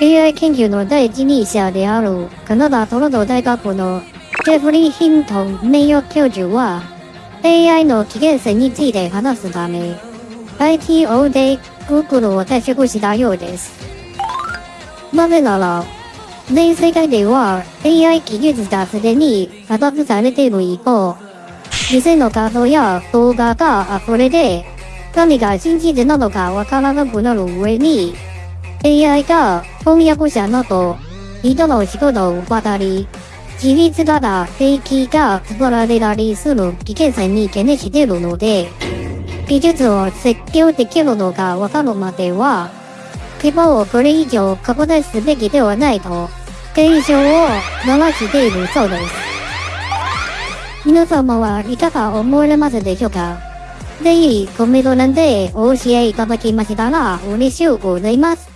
AI 研究の第一人者であるカナダトロント大学のジェフリー・ヒントン名誉教授は AI の危険性について話すため ITO で Google を退職したようです。なぜなら、全世界では AI 技術がすでに発達されている一方、偽の画像や動画が溢れて、何が真実なのかわからなくなる上に、AI が翻訳者など人の仕事を奪ったり、自立型兵器が作られたりする危険性に懸念しているので、技術を設計できるのかわかるまでは、規模をこれ以上拡大すべきではないと、警鐘を鳴らしているそうです。皆様はいかが思われますでしょうか？ぜひコメント欄でお教えいただきましたら嬉しゅうございます。